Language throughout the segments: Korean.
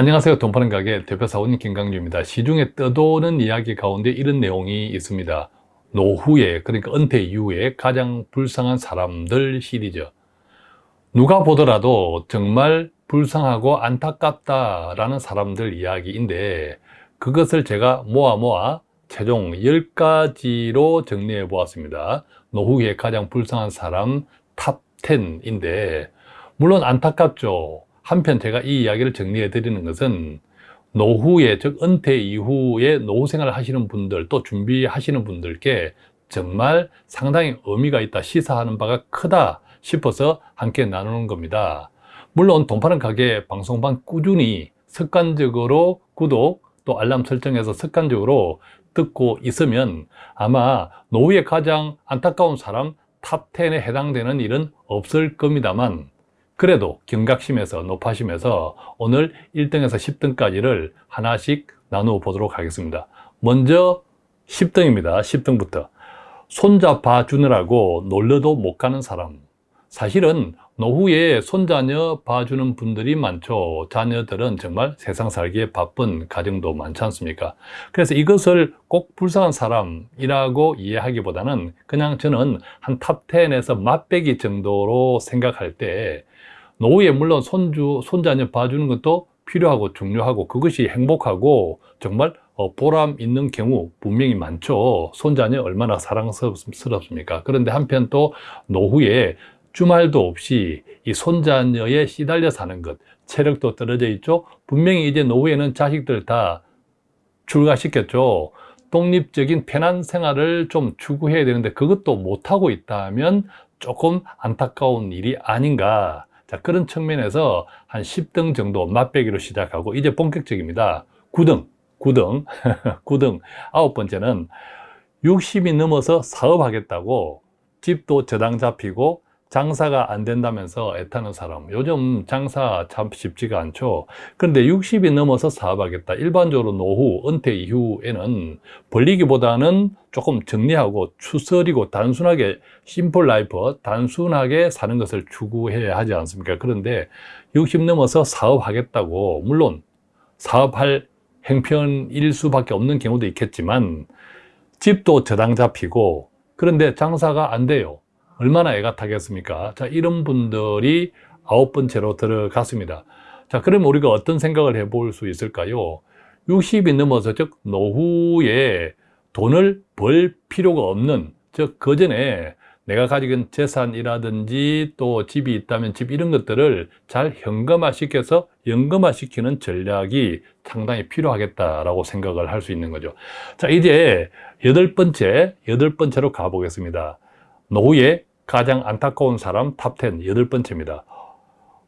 안녕하세요. 돈 파는 가게 대표사원 김강주입니다. 시중에 떠도는 이야기 가운데 이런 내용이 있습니다. 노후에 그러니까 은퇴 이후에 가장 불쌍한 사람들 시리즈. 누가 보더라도 정말 불쌍하고 안타깝다라는 사람들 이야기인데 그것을 제가 모아 모아 최종 10가지로 정리해 보았습니다. 노후에 가장 불쌍한 사람 탑 10인데 물론 안타깝죠 한편 제가 이 이야기를 정리해 드리는 것은 노후에 즉 은퇴 이후에 노후 생활을 하시는 분들 또 준비하시는 분들께 정말 상당히 의미가 있다 시사하는 바가 크다 싶어서 함께 나누는 겁니다. 물론 돈 파는 가게 방송방 꾸준히 습관적으로 구독 또 알람 설정해서 습관적으로 듣고 있으면 아마 노후에 가장 안타까운 사람 탑10에 해당되는 일은 없을 겁니다만 그래도 경각심에서 노파심에서 오늘 1등에서 10등까지를 하나씩 나누어 보도록 하겠습니다. 먼저 10등입니다. 10등부터. 손자 봐 주느라고 놀러도 못 가는 사람. 사실은 노후에 손자녀 봐주는 분들이 많죠. 자녀들은 정말 세상 살기에 바쁜 가정도 많지 않습니까? 그래서 이것을 꼭 불쌍한 사람이라고 이해하기보다는 그냥 저는 한 탑10에서 맛배기 정도로 생각할 때 노후에 물론 손주, 손자녀 봐주는 것도 필요하고 중요하고 그것이 행복하고 정말 어, 보람 있는 경우 분명히 많죠. 손자녀 얼마나 사랑스럽습니까? 그런데 한편 또 노후에 주말도 없이 이 손자녀에 시달려 사는 것 체력도 떨어져 있죠. 분명히 이제 노후에는 자식들 다 출가시켰죠. 독립적인 편한 생활을 좀 추구해야 되는데 그것도 못하고 있다면 조금 안타까운 일이 아닌가. 자 그런 측면에서 한 10등 정도 맛배기로 시작하고 이제 본격적입니다. 9등 9등 9등. 아홉 번째는 60이 넘어서 사업하겠다고 집도 저당 잡히고 장사가 안 된다면서 애타는 사람. 요즘 장사 참 쉽지가 않죠. 그런데 60이 넘어서 사업하겠다. 일반적으로 노후, 은퇴 이후에는 벌리기보다는 조금 정리하고 추스리고 단순하게 심플 라이프 단순하게 사는 것을 추구해야 하지 않습니까? 그런데 60 넘어서 사업하겠다고 물론 사업할 행편일 수밖에 없는 경우도 있겠지만 집도 저당 잡히고 그런데 장사가 안 돼요 얼마나 애가 타겠습니까? 자, 이런 분들이 아홉 번째로 들어갔습니다. 자, 그럼 우리가 어떤 생각을 해볼 수 있을까요? 60이 넘어서 즉 노후에 돈을 벌 필요가 없는 즉 그 전에 내가 가지고 있는 재산이라든지 또 집이 있다면 집 이런 것들을 잘 현금화 시켜서 연금화 시키는 전략이 상당히 필요하겠다라고 생각을 할 수 있는 거죠. 자, 이제 여덟 번째, 여덟 번째로 가보겠습니다. 노후에 가장 안타까운 사람 탑10 여덟 번째입니다.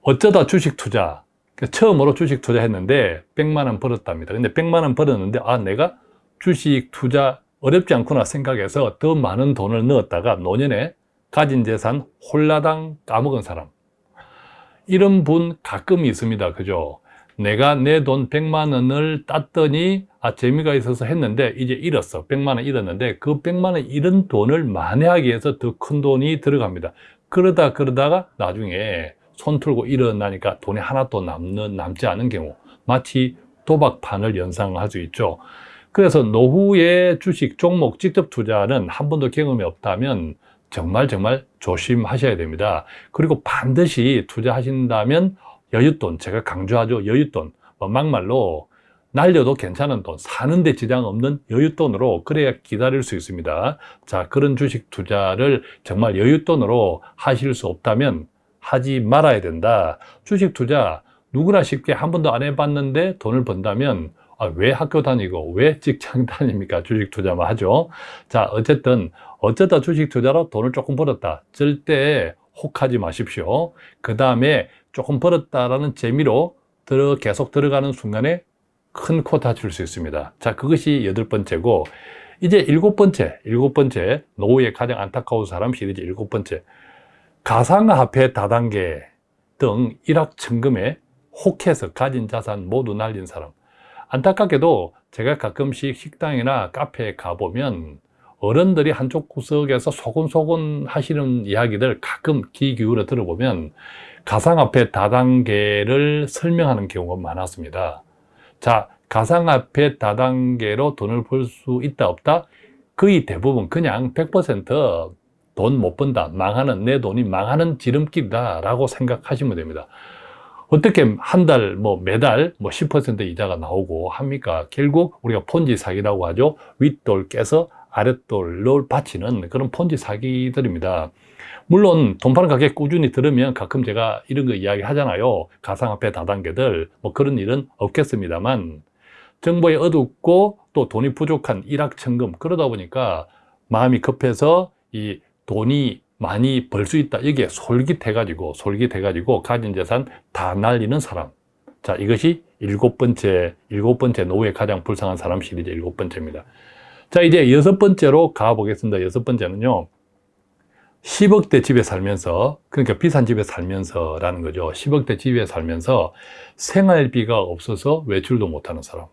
어쩌다 주식 투자 그러니까 처음으로 주식 투자했는데 100만 원 벌었답니다. 근데 100만 원 벌었는데 아 내가 주식 투자 어렵지 않구나 생각해서 더 많은 돈을 넣었다가 노년에 가진 재산 홀라당 까먹은 사람. 이런 분 가끔 있습니다. 그죠 내가 내 돈 100만 원을 땄더니 아 재미가 있어서 했는데 이제 잃었어. 100만 원 잃었는데 그 100만 원 잃은 돈을 만회하기 위해서 더 큰 돈이 들어갑니다. 그러다 그러다가 나중에 손 틀고 일어나니까 돈이 하나도 남는, 남지 않은 경우 마치 도박판을 연상할 수 있죠. 그래서 노후에 주식 종목 직접 투자는 한 번도 경험이 없다면 정말 정말 조심하셔야 됩니다. 그리고 반드시 투자하신다면 여윳돈 제가 강조하죠. 여윳돈. 뭐 막말로 날려도 괜찮은 돈 사는데 지장 없는 여윳돈으로 그래야 기다릴 수 있습니다. 자 그런 주식 투자를 정말 여윳돈으로 하실 수 없다면 하지 말아야 된다. 주식 투자 누구나 쉽게 한 번도 안 해봤는데 돈을 번다면 아, 왜 학교 다니고 왜 직장 다닙니까? 주식 투자만 하죠. 자 어쨌든 어쩌다 주식 투자로 돈을 조금 벌었다. 절대 혹하지 마십시오. 그 다음에 조금 벌었다라는 재미로 들어 계속 들어가는 순간에 큰코 다칠 수 있습니다. 자 그것이 여덟 번째고 이제 일곱 번째 일곱 번째 노후에 가장 안타까운 사람 시리즈 일곱 번째. 가상화폐 다단계 등 일확천금에 혹해서 가진 자산 모두 날린 사람. 안타깝게도 제가 가끔씩 식당이나 카페에 가보면 어른들이 한쪽 구석에서 소곤소곤 하시는 이야기들 가끔 귀 기울여 들어보면 가상화폐 다단계를 설명하는 경우가 많았습니다. 자, 가상화폐 다단계로 돈을 벌 수 있다 없다? 거의 대부분 그냥 100%돈 못 번다, 망하는 내 돈이 망하는 지름길이다 라고 생각하시면 됩니다. 어떻게 한 달, 뭐 매달 뭐 10% 이자가 나오고 합니까? 결국 우리가 폰지 사기라고 하죠. 윗돌 깨서 아랫돌을 바치는 그런 폰지 사기들입니다. 물론 돈 파는 가게 꾸준히 들으면 가끔 제가 이런 거 이야기 하잖아요. 가상화폐 다단계들 뭐 그런 일은 없겠습니다만 정보에 어둡고 또 돈이 부족한 일확천금 그러다 보니까 마음이 급해서 이 돈이 많이 벌 수 있다. 이게 솔깃해 가지고, 솔깃해 가지고 가진 재산 다 날리는 사람. 자, 이것이 일곱 번째, 일곱 번째 노후에 가장 불쌍한 사람 시리즈 일곱 번째입니다. 자, 이제 여섯 번째로 가보겠습니다. 여섯 번째는요. 10억대 집에 살면서, 그러니까 비싼 집에 살면서 라는 거죠. 10억대 집에 살면서 생활비가 없어서 외출도 못하는 사람.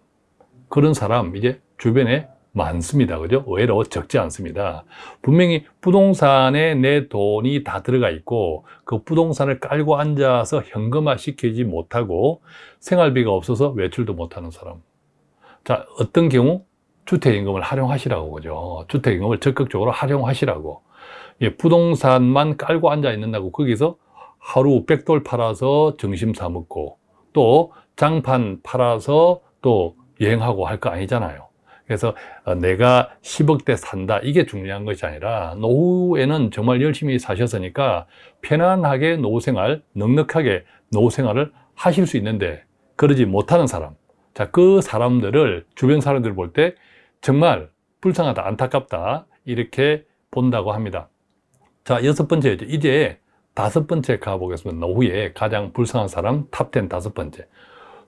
그런 사람, 이제 주변에 많습니다. 그죠? 의외로 적지 않습니다. 분명히 부동산에 내 돈이 다 들어가 있고 그 부동산을 깔고 앉아서 현금화 시키지 못하고 생활비가 없어서 외출도 못하는 사람. 자, 어떤 경우? 주택임금을 활용하시라고 그죠? 주택임금을 적극적으로 활용하시라고. 예, 부동산만 깔고 앉아 있는다고 거기서 하루 백돌 팔아서 정심 사 먹고 또 장판 팔아서 또 여행하고 할 거 아니잖아요. 그래서 어, 내가 10억대 산다. 이게 중요한 것이 아니라 노후에는 정말 열심히 사셨으니까 편안하게 노후생활, 넉넉하게 노후생활을 하실 수 있는데 그러지 못하는 사람. 자, 그 사람들을 주변 사람들 볼 때 정말 불쌍하다, 안타깝다 이렇게 본다고 합니다 자, 여섯 번째. 이제 다섯 번째 가보겠습니다. 노후에 가장 불쌍한 사람 탑10 다섯 번째.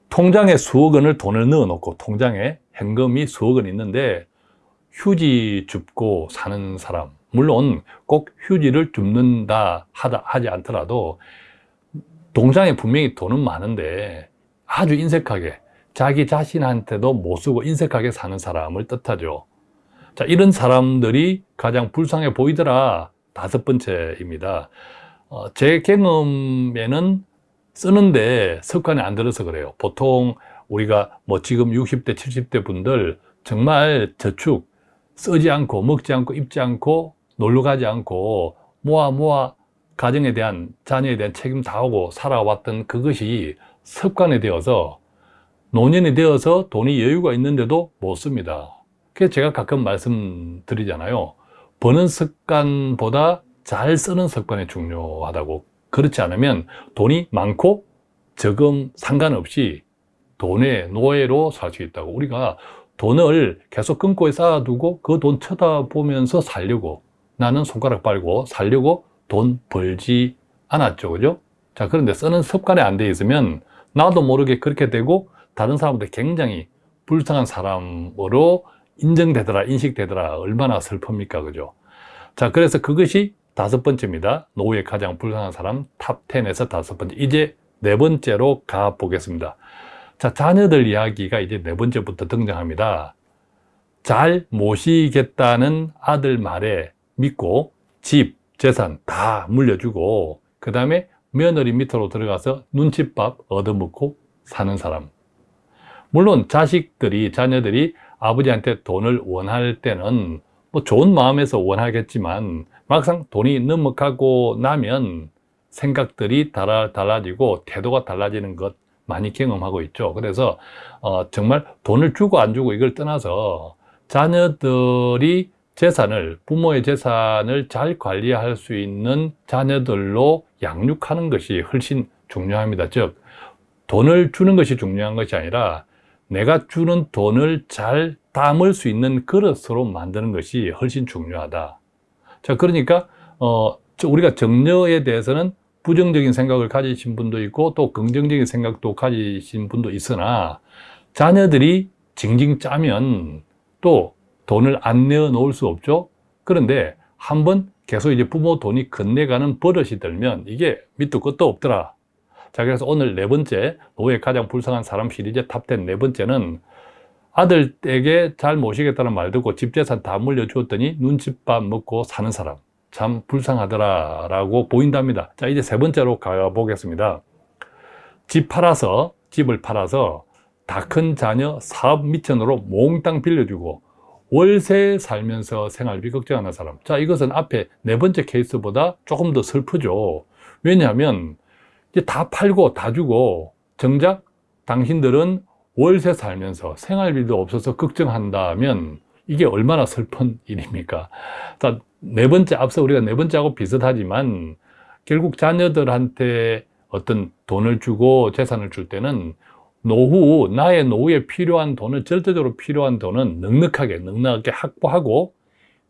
통장에 수억 원을 돈을 넣어 놓고 통장에 현금이 수억 원 있는데 휴지 줍고 사는 사람. 물론 꼭 휴지를 줍는다 하다 하지 않더라도 통장에 분명히 돈은 많은데 아주 인색하게 자기 자신한테도 못 쓰고 인색하게 사는 사람을 뜻하죠. 자 이런 사람들이 가장 불쌍해 보이더라 다섯 번째입니다. 어, 제 경험에는 쓰는데 습관이 안 들어서 그래요. 보통 우리가 뭐 지금 60대 70대 분들 정말 저축 쓰지 않고 먹지 않고 입지 않고 놀러 가지 않고 모아 모아 가정에 대한 자녀에 대한 책임 다 하고 살아왔던 그것이 습관이 되어서 노년이 되어서 돈이 여유가 있는데도 못 씁니다. 그래서 제가 가끔 말씀드리잖아요 버는 습관보다 잘 쓰는 습관이 중요하다고. 그렇지 않으면 돈이 많고 적음 상관없이 돈의 노예로 살 수 있다고. 우리가 돈을 계속 끊고 쌓아두고 그 돈 쳐다보면서 살려고 나는 손가락 빨고 살려고 돈 벌지 않았죠. 그죠? 자 그런데 쓰는 습관이 안 돼 있으면 나도 모르게 그렇게 되고 다른 사람들 굉장히 불쌍한 사람으로 인정되더라 인식되더라 얼마나 슬픕니까 그죠? 자 그래서 그것이 다섯 번째입니다 노후에 가장 불쌍한 사람 탑10에서 다섯 번째 이제 네 번째로 가보겠습니다 자, 자녀들 이야기가 이제 네 번째부터 등장합니다. 잘 모시겠다는 아들 말에 믿고 집, 재산 다 물려주고 그 다음에 며느리 밑으로 들어가서 눈칫밥 얻어먹고 사는 사람 물론 자식들이, 자녀들이 아버지한테 돈을 원할 때는 뭐 좋은 마음에서 원하겠지만 막상 돈이 넘어가고 나면 생각들이 달라, 달라지고 태도가 달라지는 것 많이 경험하고 있죠. 그래서 어, 정말 돈을 주고 안 주고 이걸 떠나서 자녀들이 재산을 부모의 재산을 잘 관리할 수 있는 자녀들로 양육하는 것이 훨씬 중요합니다. 즉 돈을 주는 것이 중요한 것이 아니라 내가 주는 돈을 잘 담을 수 있는 그릇으로 만드는 것이 훨씬 중요하다. 자, 그러니까 어, 우리가 정려에 대해서는 부정적인 생각을 가지신 분도 있고 또 긍정적인 생각도 가지신 분도 있으나 자녀들이 징징 짜면 또 돈을 안 내어 놓을 수 없죠 그런데 한번 계속 이제 부모 돈이 건네가는 버릇이 들면 이게 밑도 끝도 없더라 자 그래서 오늘 네 번째 노후에 가장 불쌍한 사람 시리즈 탑10 네 번째는 아들에게 잘 모시겠다는 말 듣고 집 재산 다 물려주었더니 눈칫밥 먹고 사는 사람. 참 불쌍하더라 라고 보인답니다. 자 이제 세 번째로 가보겠습니다. 집 팔아서 집을 팔아서 다 큰 자녀 사업 미천으로 몽땅 빌려주고 월세 살면서 생활비 걱정하는 사람. 자 이것은 앞에 네 번째 케이스보다 조금 더 슬프죠. 왜냐하면 이제 다 팔고 다 주고 정작 당신들은 월세 살면서 생활비도 없어서 걱정한다면 이게 얼마나 슬픈 일입니까? 자, 네 번째, 앞서 우리가 네 번째하고 비슷하지만 결국 자녀들한테 어떤 돈을 주고 재산을 줄 때는 노후, 나의 노후에 필요한 돈을, 절대적으로 필요한 돈은 넉넉하게, 넉넉하게 확보하고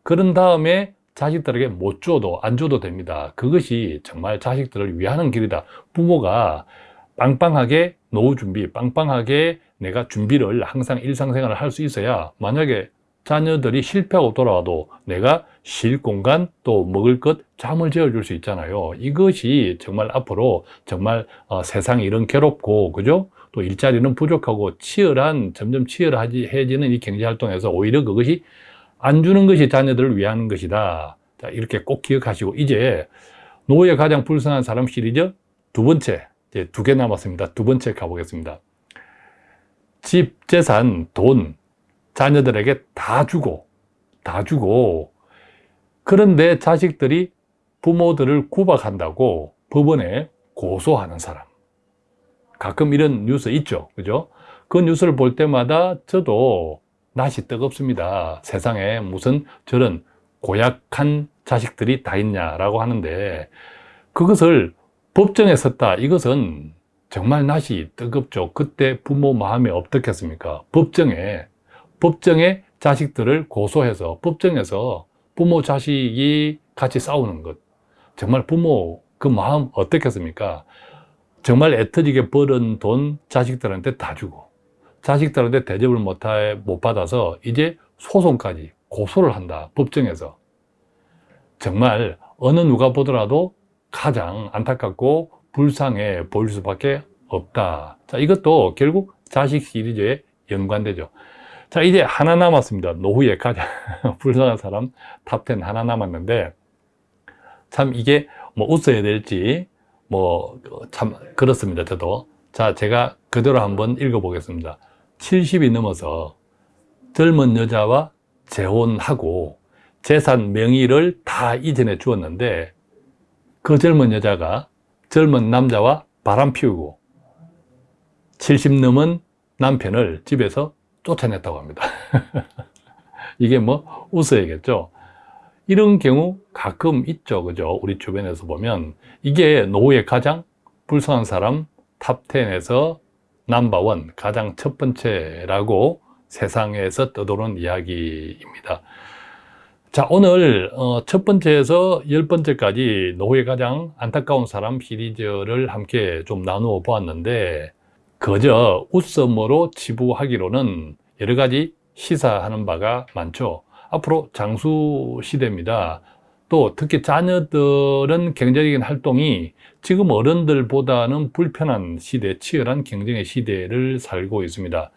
그런 다음에 자식들에게 못 줘도 안 줘도 됩니다. 그것이 정말 자식들을 위하는 길이다. 부모가 빵빵하게 노후 준비, 빵빵하게 내가 준비를 항상 일상생활을 할 수 있어야 만약에 자녀들이 실패하고 돌아와도 내가 쉴 공간 또 먹을 것 잠을 재워줄 수 있잖아요 이것이 정말 앞으로 정말 어, 세상이 이런 괴롭고 그죠 또 일자리는 부족하고 치열한 점점 치열해지는 이 경제활동에서 오히려 그것이 안 주는 것이 자녀들을 위한 것이다. 자, 이렇게 꼭 기억하시고 이제 노후에 가장 불쌍한 사람 시리즈 두 번째 이제 두 개 남았습니다. 두 번째 가보겠습니다. 집, 재산, 돈 자녀들에게 다 주고 다 주고 그런데 자식들이 부모들을 구박한다고 법원에 고소하는 사람. 가끔 이런 뉴스 있죠. 그죠? 그 뉴스를 볼 때마다 저도 낯이 뜨겁습니다. 세상에 무슨 저런 고약한 자식들이 다 있냐라고 하는데 그것을 법정에 섰다. 이것은 정말 낯이 뜨겁죠. 그때 부모 마음이 어떻겠습니까? 법정에 법정에 자식들을 고소해서 법정에서 부모 자식이 같이 싸우는 것. 정말 부모 그 마음 어떻겠습니까? 정말 애터지게 벌은 돈 자식들한테 다 주고 자식들한테 대접을 못, 못 받아서 이제 소송까지 고소를 한다 법정에서 정말 어느 누가 보더라도 가장 안타깝고 불쌍해 보일 수밖에 없다. 자, 이것도 결국 자식 시리즈에 연관되죠. 자, 이제 하나 남았습니다. 노후에 가장 불쌍한 사람 탑10 하나 남았는데 참 이게 뭐 웃어야 될지 뭐 참 그렇습니다. 저도. 자, 제가 그대로 한번 읽어보겠습니다. 70이 넘어서 젊은 여자와 재혼하고 재산 명의를 다 이전해 주었는데 그 젊은 여자가 젊은 남자와 바람 피우고 70 넘은 남편을 집에서 쫓아냈다고 합니다. 이게 뭐 웃어야겠죠? 이런 경우 가끔 있죠. 그죠? 우리 주변에서 보면 이게 노후에 가장 불쌍한 사람 탑10에서 넘버원 가장 첫 번째라고 세상에서 떠도는 이야기입니다. 자 오늘 어, 첫 번째에서 열 번째까지 노후에 가장 안타까운 사람 시리즈를 함께 좀 나누어 보았는데 그저 웃음으로 치부하기로는 여러 가지 시사하는 바가 많죠. 앞으로 장수 시대입니다 또 특히 자녀들은 경제적인 활동이 지금 어른들보다는 불편한 시대, 치열한 경쟁의 시대를 살고 있습니다.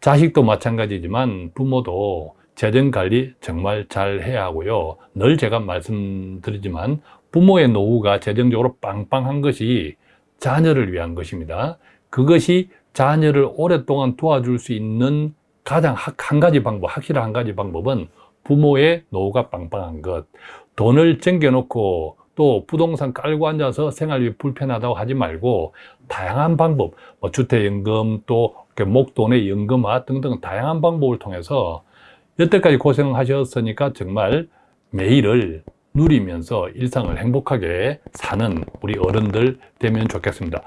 자식도 마찬가지지만 부모도 재정관리 정말 잘 해야 하고요. 늘 제가 말씀드리지만 부모의 노후가 재정적으로 빵빵한 것이 자녀를 위한 것입니다. 그것이 자녀를 오랫동안 도와줄 수 있는 가장 한 가지 방법, 확실한 한 가지 방법은 부모의 노후가 빵빵한 것 돈을 챙겨놓고 또 부동산 깔고 앉아서 생활비 불편하다고 하지 말고 다양한 방법, 뭐 주택연금 또 목돈의 연금화 등등 다양한 방법을 통해서 여태까지 고생하셨으니까 정말 매일을 누리면서 일상을 행복하게 사는 우리 어른들 되면 좋겠습니다.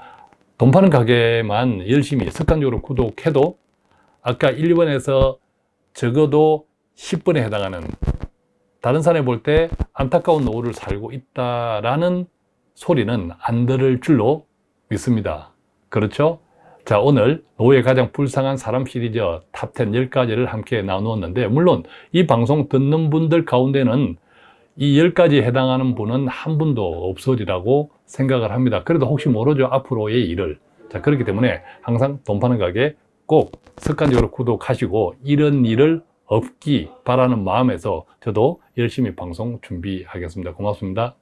돈 파는 가게만 열심히 습관적으로 구독해도 아까 1번에서 적어도 10번에 해당하는 다른 사람이 볼 때 안타까운 노후를 살고 있다라는 소리는 안 들을 줄로 믿습니다. 그렇죠? 자 오늘 노후에 가장 불쌍한 사람 시리즈 탑10 10가지를 함께 나누었는데 물론 이 방송 듣는 분들 가운데는 이 10가지에 해당하는 분은 한 분도 없으리라고 생각을 합니다. 그래도 혹시 모르죠? 앞으로의 일을. 자 그렇기 때문에 항상 돈 파는 가게 꼭 습관적으로 구독하시고 이런 일을 없기 바라는 마음에서 저도 열심히 방송 준비하겠습니다. 고맙습니다.